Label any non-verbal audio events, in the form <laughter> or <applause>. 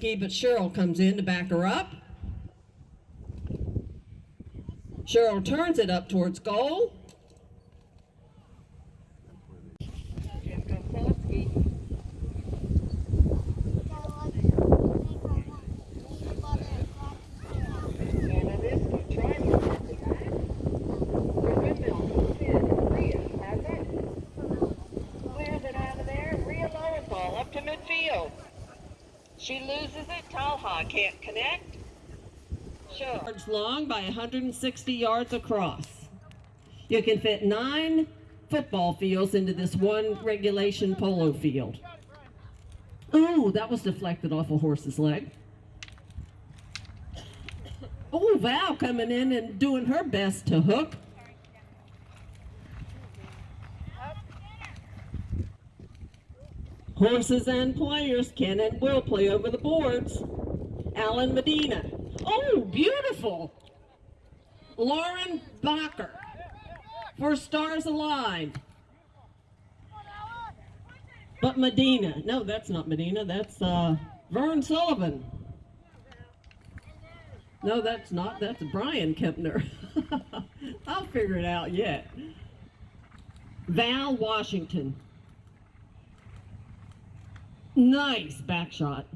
risky, but Cheryl comes in to back her up. Cheryl turns it up towards goal. Jim Gosowski. Anna Niska trying to get the back. The windmill comes in. Rhea has it. Clears it out of there. Rhea Lowenthal up to midfield. She loses it. Talha can't connect. Sure. Yards long by 160 yards across. You can fit nine football fields into this one regulation polo field. Ooh, that was deflected off a horse's leg. Oh, Val coming in and doing her best to hook. Horses and players can and will play over the boards. Alan Medina. Oh, beautiful. Lauren Bacher for Stars Aligned. But Medina. No, that's not Medina. That's uh, Vern Sullivan. No, that's not. That's Brian Kempner. <laughs> I'll figure it out yet. Val Washington. Nice back shot.